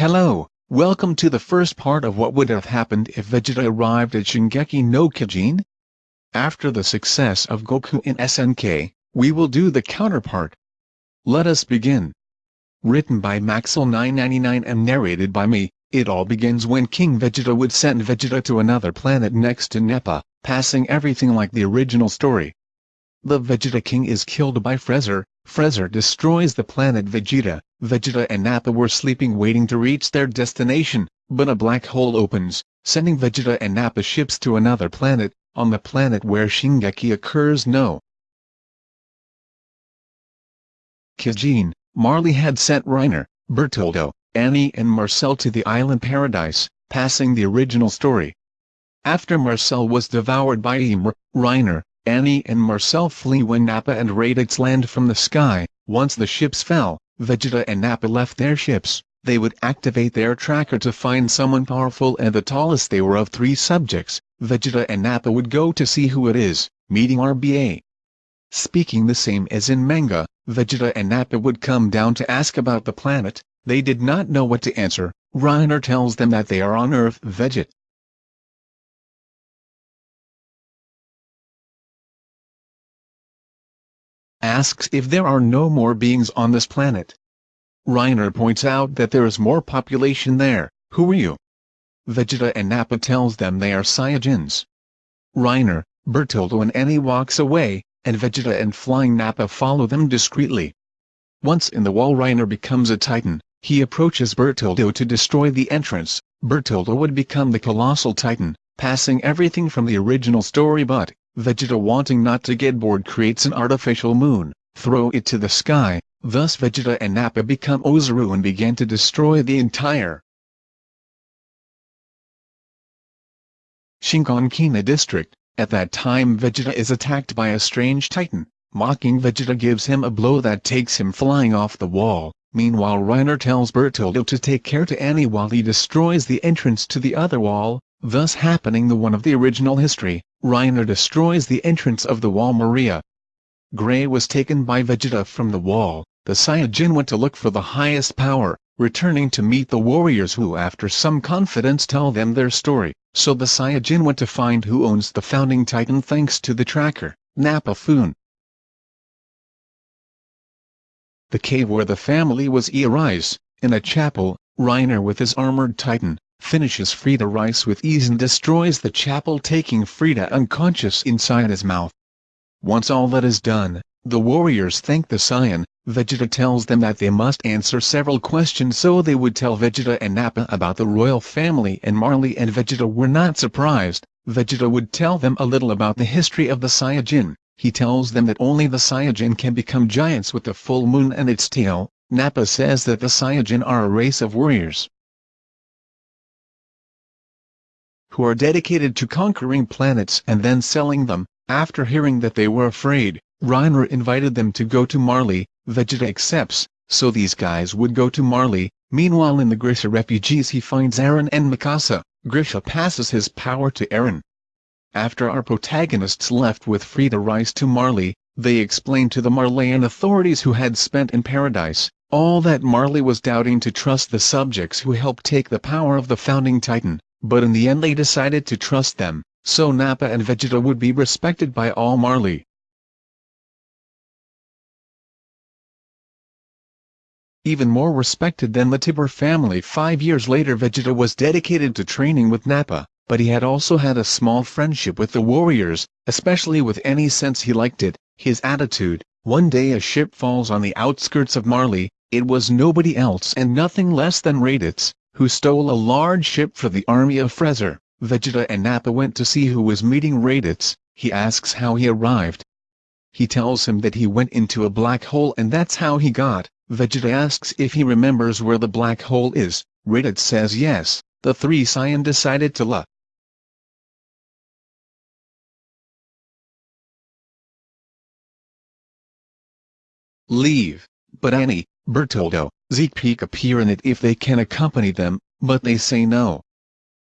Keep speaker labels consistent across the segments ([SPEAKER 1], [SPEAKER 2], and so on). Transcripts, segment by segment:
[SPEAKER 1] Hello, welcome to the first part of what would have happened if Vegeta arrived at Shingeki no Kyojin. After the success of Goku in SNK, we will do the counterpart. Let us begin. Written by Maxel999 and narrated by me, it all begins when King Vegeta would send Vegeta to another planet next to Nappa, passing everything like the original story. The Vegeta King is killed by Freezer, Freezer destroys the planet Vegeta, Vegeta and Nappa were sleeping waiting to reach their destination, but a black hole opens, sending Vegeta and Nappa ships to another planet, on the planet where Shingeki occurs no. Kyojin, Marley had sent Reiner, Bertoldo, Annie and Marcel to the island Paradise, passing the original story. After Marcel was devoured by Ymir, Reiner, Annie and Marcel flee when Nappa and Raditz land from the sky. Once the ships fell, Vegeta and Nappa left their ships. They would activate their tracker to find someone powerful and the tallest they were of three subjects. Vegeta and Nappa would go to see who it is, meeting RBA. Speaking the same as in manga, Vegeta and Nappa would come down to ask about the planet. They did not know what to answer. Reiner tells them that they are on Earth Veget. Asks if there are no more beings on this planet. Reiner points out that there is more population there, who are you? Vegeta and Nappa tells them they are Saiyajins. Reiner, Bertoldo and Annie walks away, and Vegeta and Flying Nappa follow them discreetly. Once in the wall Reiner becomes a Titan, he approaches Bertoldo to destroy the entrance, Bertoldo would become the Colossal Titan, passing everything from the original story but, Vegeta wanting not to get bored creates an artificial moon, throw it to the sky, thus Vegeta and Nappa become Ozaru and began to destroy the entire Shiganshina district. At that time Vegeta is attacked by a strange titan, mocking Vegeta gives him a blow that takes him flying off the wall. Meanwhile Reiner tells Bertoldo to take care to Annie while he destroys the entrance to the other wall, thus happening the one of the original history. Reiner destroys the entrance of the wall Maria. Gray was taken by Vegeta from the wall, the Saiyajin went to look for the highest power, returning to meet the warriors who after some confidence tell them their story, so the Saiyajin went to find who owns the founding titan thanks to the tracker, Nappa Foon. The cave where the family was Earise, in a chapel, Reiner with his armored titan, finishes Frieda Reiss with ease and destroys the chapel taking Frieda unconscious inside his mouth. Once all that is done, the warriors thank the Saiyan, Vegeta tells them that they must answer several questions so they would tell Vegeta and Nappa about the royal family and Marley and Vegeta were not surprised, Vegeta would tell them a little about the history of the Saiyajin, he tells them that only the Saiyajin can become giants with the full moon and its tail, Nappa says that the Saiyajin are a race of warriors, who are dedicated to conquering planets and then selling them. After hearing that they were afraid, Reiner invited them to go to Marley, Vegeta accepts, so these guys would go to Marley. Meanwhile in the Grisha refugees he finds Eren and Mikasa, Grisha passes his power to Eren. After our protagonists left with Frieda Reiss to Marley, they explained to the Marleyan authorities who had spent in paradise, all that Marley was doubting to trust the subjects who helped take the power of the founding titan, but in the end they decided to trust them, so Nappa and Vegeta would be respected by all Marley. Even more respected than the Tybur family five years later Vegeta was dedicated to training with Nappa, but he had also had a small friendship with the warriors, especially with Annie since he liked it, his attitude. One day a ship falls on the outskirts of Marley, it was nobody else and nothing less than Raditz, who stole a large ship for the army of Frezer. Vegeta and Nappa went to see who was meeting Raditz, he asks how he arrived. He tells him that he went into a black hole and that's how he got. Vegeta asks if he remembers where the black hole is, Raditz says yes, the three Saiyan decided to la. Leave, but Annie, Bertoldo, Zeke appear in it if they can accompany them, but they say no.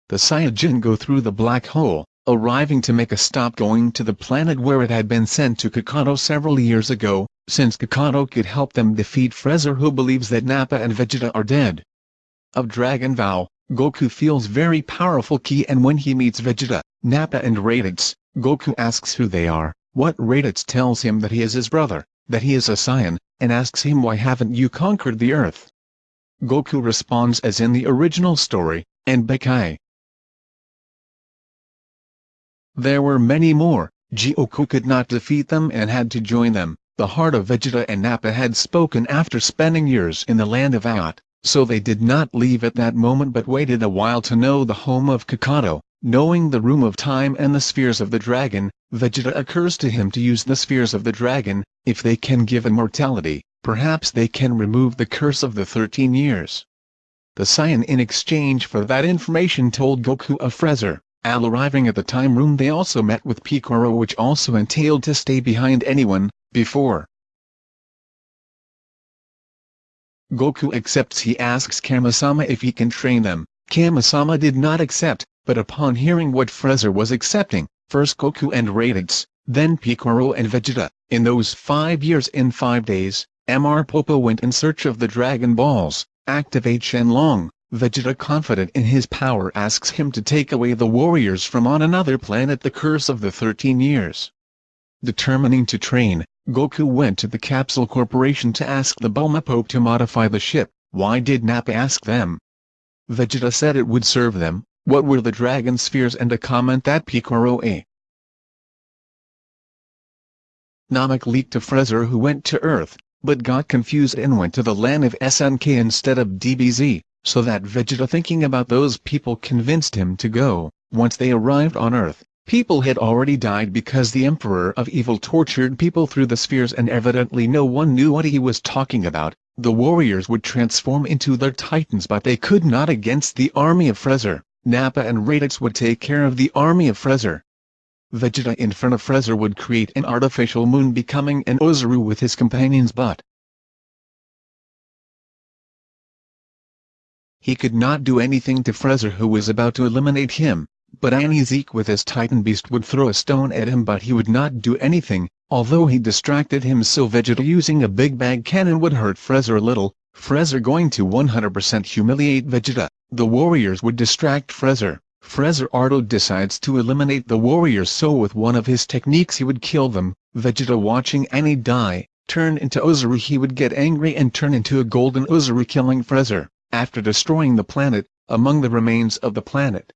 [SPEAKER 1] The Saiyajin go through the black hole, arriving to make a stop going to the planet where it had been sent to Kakato several years ago, since Kakato could help them defeat Frezer who believes that Nappa and Vegeta are dead. of Dragon Ball, Goku feels very powerful ki and when he meets Vegeta, Nappa and Raditz, Goku asks who they are, what Raditz tells him that he is his brother, that he is a Saiyan, and asks him why haven't you conquered the earth. Goku responds as in the original story, and Bekai. There were many more, Goku could not defeat them and had to join them. The heart of Vegeta and Nappa had spoken after spending years in the land of Ayat, so they did not leave at that moment but waited a while to know the home of Kakato. Knowing the Room of Time and the Spheres of the Dragon, Vegeta occurs to him to use the Spheres of the Dragon, if they can give immortality, perhaps they can remove the curse of the 13 years. The Saiyan in exchange for that information told Goku of Frezer, Al arriving at the time room they also met with Picoro which also entailed to stay behind anyone, before. Goku accepts he asks Kamasama if he can train them, Kamasama did not accept, but upon hearing what Frezer was accepting, first Goku and Raditz, then Piccolo and Vegeta, in those five years in five days, Mr. Popo went in search of the Dragon Balls, activate Shenlong, Vegeta confident in his power asks him to take away the warriors from on another planet the curse of the 13 years. Determining to train, Goku went to the Capsule Corporation to ask the Bulma Pope to modify the ship, why did Nappa ask them? Vegeta said it would serve them, what were the dragon spheres and a comment that Picoro A. Namek leaked to Frezer who went to Earth, but got confused and went to the land of SNK instead of DBZ, so that Vegeta thinking about those people convinced him to go. Once they arrived on Earth, people had already died because the Emperor of Evil tortured people through the spheres and evidently no one knew what he was talking about. The warriors would transform into their titans but they could not against the army of Frezer. Nappa and Raditz would take care of the army of Frezer. Vegeta in front of Frezer would create an artificial moon becoming an Ozaru with his companions but he could not do anything to Frezer who was about to eliminate him, but Anizik with his Titan Beast would throw a stone at him but he would not do anything, although he distracted him so Vegeta using a big bag cannon would hurt Frezer a little, Frezer going to 100% humiliate Vegeta. The warriors would distract Frezer. Frezer Ardo decides to eliminate the warriors so with one of his techniques he would kill them. Vegeta watching Annie die, turn into Ozaru he would get angry and turn into a golden Ozaru killing Frezer, after destroying the planet, among the remains of the planet.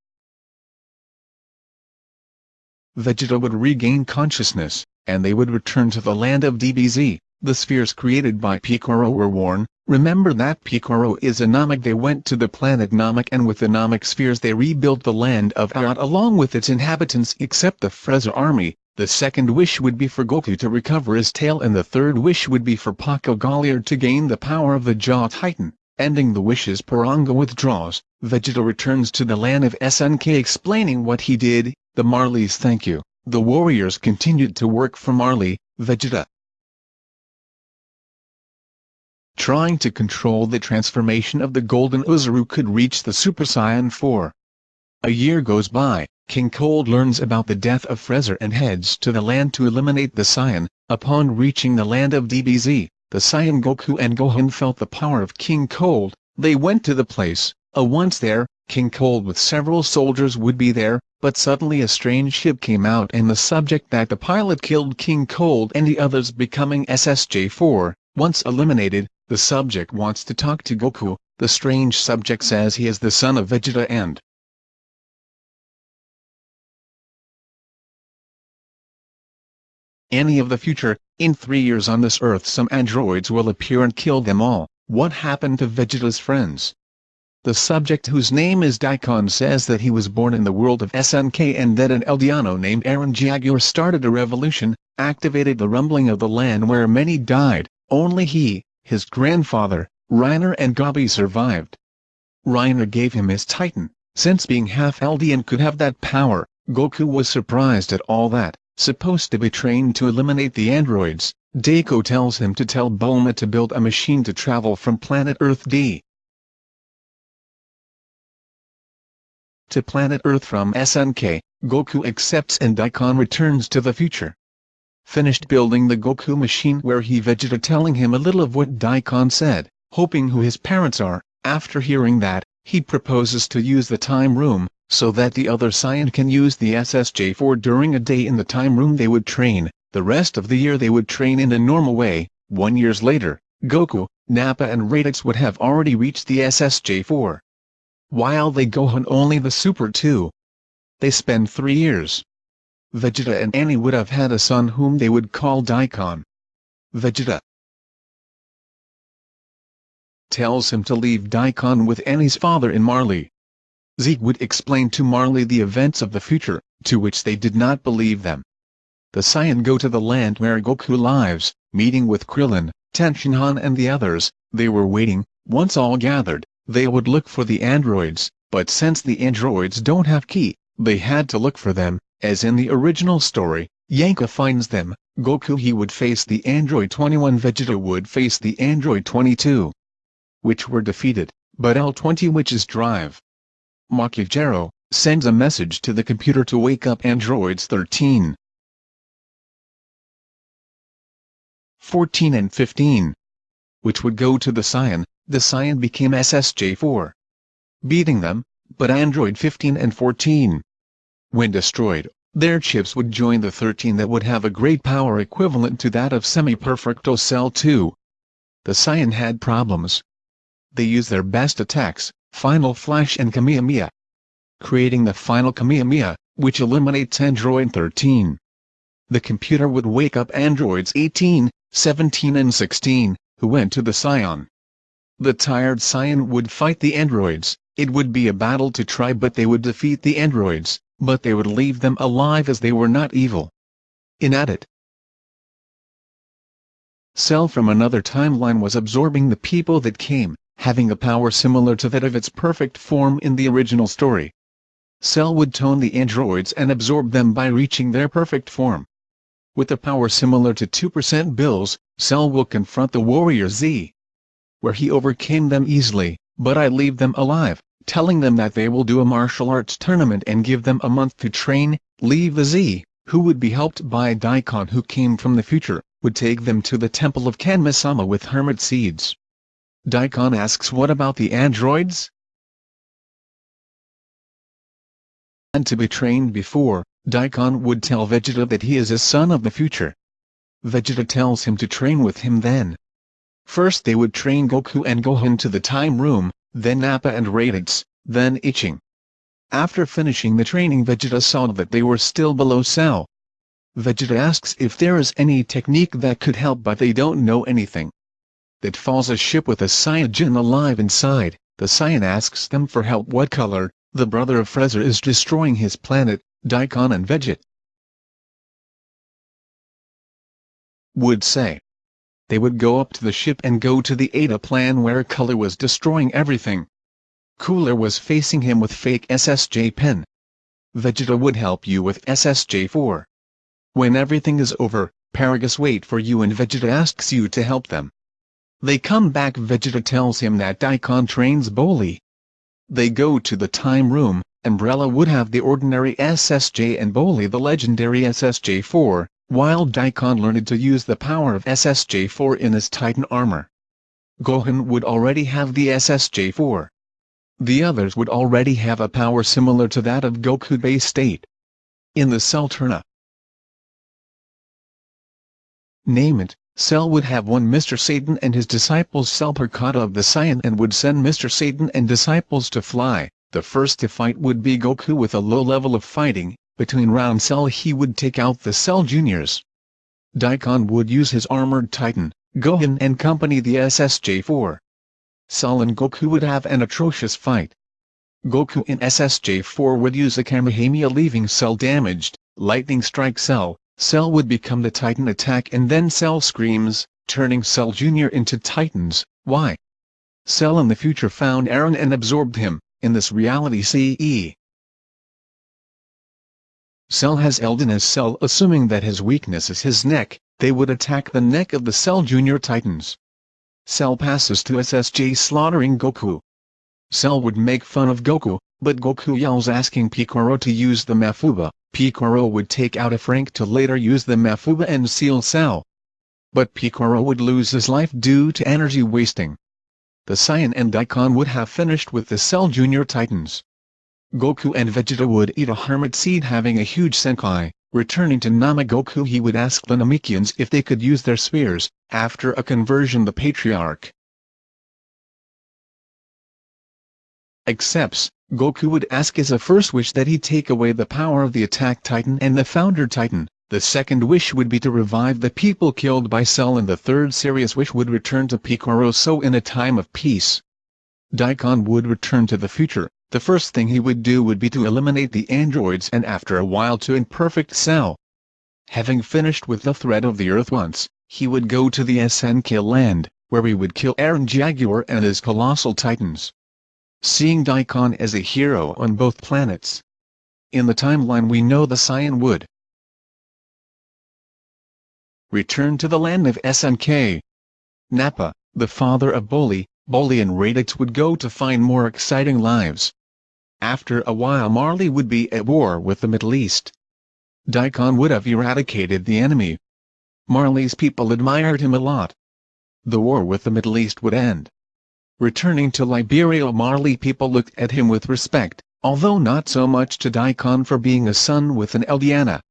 [SPEAKER 1] Vegeta would regain consciousness, and they would return to the land of DBZ. The spheres created by Picoro were worn, remember that Picoro is a Namek they went to the planet Namek and with the Namek spheres they rebuilt the land of Ayat along with its inhabitants except the Frezer army, the second wish would be for Goku to recover his tail and the third wish would be for Porco Galliard to gain the power of the Jaw Titan. Ending the wishes Porunga withdraws, Vegeta returns to the land of SNK explaining what he did, the Marleys thank you. The warriors continued to work for Marley, Vegeta, trying to control the transformation of the Golden Ozaru could reach the Super Saiyan 4. A year goes by, King Cold learns about the death of Frezer and heads to the land to eliminate the Saiyan. Upon reaching the land of DBZ, the Saiyan Goku and Gohan felt the power of King Cold. They went to the place, a once there, King Cold with several soldiers would be there, but suddenly a strange ship came out and the subject that the pilot killed King Cold and the others becoming SSJ-4, once eliminated, the subject wants to talk to Goku, the strange subject says he is the son of Vegeta and any of the future, in three years on this earth some androids will appear and kill them all. What happened to Vegeta's friends? The subject whose name is Daikon says that he was born in the world of SNK and that an Eldiano named Eren Jaeger started a revolution, activated the rumbling of the land where many died, only he, his grandfather, Reiner and Gabi survived. Reiner gave him his Titan, since being half Eldian could have that power, Goku was surprised at all that, supposed to be trained to eliminate the androids, Deko tells him to tell Bulma to build a machine to travel from planet Earth D. to planet Earth from SNK, Goku accepts and Daikon returns to the future finished building the Goku machine where he Vegeta telling him a little of what Daikon said, hoping who his parents are, After hearing that, he proposes to use the time room, so that the other Saiyan can use the SSJ-4 during a day in the time room they would train, the rest of the year they would train in a normal way. One years later, Goku, Nappa and Raditz would have already reached the SSJ-4. While they Gohan only the Super 2. They spend three years. Vegeta and Annie would have had a son whom they would call Daikon. Vegeta tells him to leave Daikon with Annie's father in Marley. Zeke would explain to Marley the events of the future, to which they did not believe them. The Saiyan go to the land where Goku lives, meeting with Krillin, Tenshinhan and the others, they were waiting, once all gathered, they would look for the androids, but since the androids don't have ki, they had to look for them, as in the original story, Yanka finds them, Goku he would face the Android 21 Vegeta would face the Android 22. Which were defeated, but L20 which is drive. Makijiro, sends a message to the computer to wake up androids 13. 14 and 15. Which would go to the Saiyan, the Saiyan became SSJ-4. Beating them, but Android 15 and 14. When destroyed, their chips would join the 13 that would have a great power equivalent to that of Semi-Perfecto Cell 2. The Saiyan had problems. They used their best attacks, Final Flash and Kamehameha. Creating the final Kamehameha, which eliminates Android 13. The computer would wake up androids 18, 17 and 16, who went to the Scion. The tired Scion would fight the androids, it would be a battle to try but they would defeat the androids, but they would leave them alive as they were not evil. In at it. Cell from another timeline was absorbing the people that came, having a power similar to that of its perfect form in the original story. Cell would tone the androids and absorb them by reaching their perfect form. With a power similar to 2% Bills, Cell will confront the Warrior Z. Where he overcame them easily, but I leave them alive telling them that they will do a martial arts tournament and give them a month to train, the Z, who would be helped by Daikon who came from the future, would take them to the temple of Kanma-sama with hermit seeds. Daikon asks what about the androids? And to be trained before, Daikon would tell Vegeta that he is a son of the future. Vegeta tells him to train with him then. First they would train Goku and Gohan to the time room, then Nappa and Raditz, then Itching. After finishing the training Vegeta saw that they were still below Cell. Vegeta asks if there is any technique that could help but they don't know anything. That falls a ship with a Saiyajin alive inside, the Saiyan asks them for help what color, the brother of Frieza is destroying his planet, Daikon and Veget. Would say they would go up to the ship and go to the Ada plan where Cooler was destroying everything. Cooler was facing him with fake SSJ pen. Vegeta would help you with SSJ-4. When everything is over, Paragus wait for you and Vegeta asks you to help them. They come back Vegeta tells him that Daikon trains Broly. They go to the time room, Umbrella would have the ordinary SSJ and Broly the legendary SSJ-4, while Daikon learned to use the power of SSJ-4 in his Titan armor. Gohan would already have the SSJ-4. The others would already have a power similar to that of Goku base state. In the Cell Turna. Name it, Cell would have one Mr. Satan and his disciples Cell Perkata of the Saiyan and would send Mr. Satan and disciples to fly. The first to fight would be Goku with a low level of fighting, between round Cell he would take out the Cell Juniors. Daikon would use his armored Titan, Gohan and company the SSJ-4. Cell and Goku would have an atrocious fight. Goku in SSJ-4 would use a Kamehameha leaving Cell damaged, lightning strike Cell, Cell would become the Titan attack and then Cell screams, turning Cell Jr. into Titans, why? Cell in the future found Eren and absorbed him, in this reality CE. Cell has Elden as Cell assuming that his weakness is his neck, they would attack the neck of the Cell Junior Titans. Cell passes to SSJ slaughtering Goku. Cell would make fun of Goku, but Goku yells asking Piccolo to use the Mafuba, Piccolo would take out a Frank to later use the Mafuba and seal Cell. But Piccolo would lose his life due to energy wasting. the Saiyan and Daikon would have finished with the Cell Junior Titans. Goku and Vegeta would eat a hermit seed having a huge Senkai. Returning to Namagoku he would ask the Namekians if they could use their spears, after a conversion the Patriarch accepts, Goku would ask as a first wish that he take away the power of the Attack Titan and the Founder Titan, the second wish would be to revive the people killed by Cell and the third serious wish would return to Picoroso in a time of peace. Daikon would return to the future, the first thing he would do would be to eliminate the androids and after a while to imperfect cell. Having finished with the threat of the Earth once, he would go to the SNK land, where he would kill Eren Jaeger and his colossal titans. Seeing Daikon as a hero on both planets. In the timeline we know the Saiyan would return to the land of SNK. Nappa, the father of Broly, Broly and Raditz would go to find more exciting lives. After a while Marley would be at war with the Middle East. Daikon would have eradicated the enemy. Marley's people admired him a lot. The war with the Middle East would end. Returning to Liberio Marley people looked at him with respect, although not so much to Daikon for being a son with an Eldiana.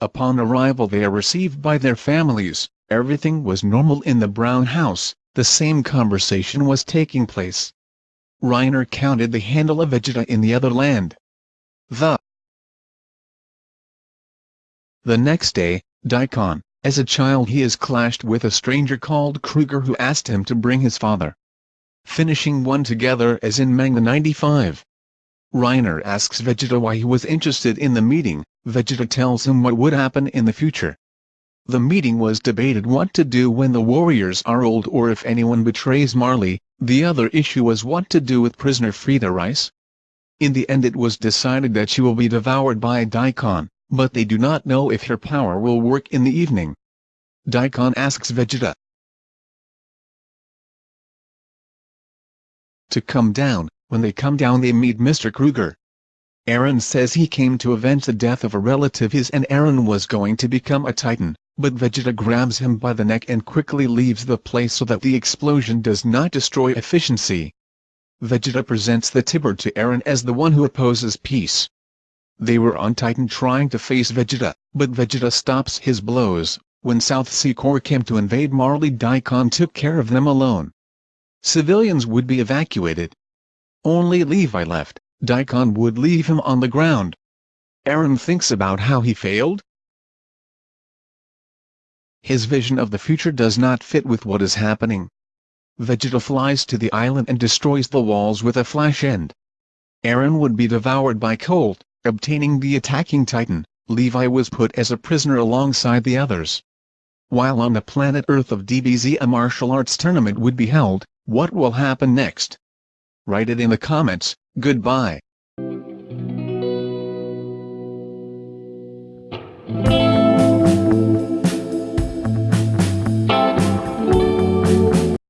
[SPEAKER 1] Upon arrival they are received by their families, everything was normal in the brown house, the same conversation was taking place. Reiner counted the handle of Vegeta in the other land. The The next day, Daikon, as a child he is clashed with a stranger called Kruger who asked him to bring his father. Finishing one together as in manga 95. Reiner asks Vegeta why he was interested in the meeting, Vegeta tells him what would happen in the future. The meeting was debated what to do when the warriors are old or if anyone betrays Marley, the other issue was what to do with prisoner Frieda Rice. In the end it was decided that she will be devoured by Daikon, but they do not know if her power will work in the evening. Daikon asks Vegeta to come down, when they come down they meet Mr. Kruger. Eren says he came to avenge the death of a relative his and Eren was going to become a titan, but Vegeta grabs him by the neck and quickly leaves the place so that the explosion does not destroy efficiency. Vegeta presents the Tybur to Eren as the one who opposes peace. They were on Titan trying to face Vegeta, but Vegeta stops his blows. When South Sea Corps came to invade Marley Daikon took care of them alone. Civilians would be evacuated. Only Levi left, Daikon would leave him on the ground. Eren thinks about how he failed, his vision of the future does not fit with what is happening. Vegeta flies to the island and destroys the walls with a flash end. Eren would be devoured by Colt, obtaining the attacking titan, Levi was put as a prisoner alongside the others. While on the planet Earth of DBZ a martial arts tournament would be held, what will happen next? Write it in the comments, goodbye.